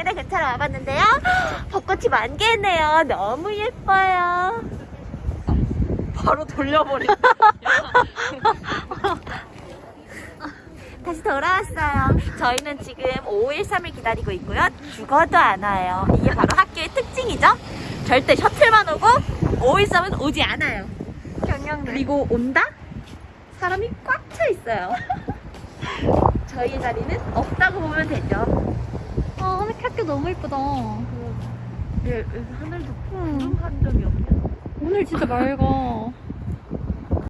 여기다 근처로 와봤는데요. 벚꽃이 만개네요. 너무 예뻐요. 바로 돌려버리. 다시 돌아왔어요. 저희는 지금 513을 기다리고 있고요. 죽어도 안 와요. 이게 바로 학교의 특징이죠. 절대 셔틀만 오고 513은 오지 않아요. 경영대. 그리고 온다? 사람이 꽉 차 있어요. 저희의 자리는 없다고 보면 되죠. 너무 예쁘다. 네, 하늘도 구름 한 점이 없네요. 오늘 진짜 맑아.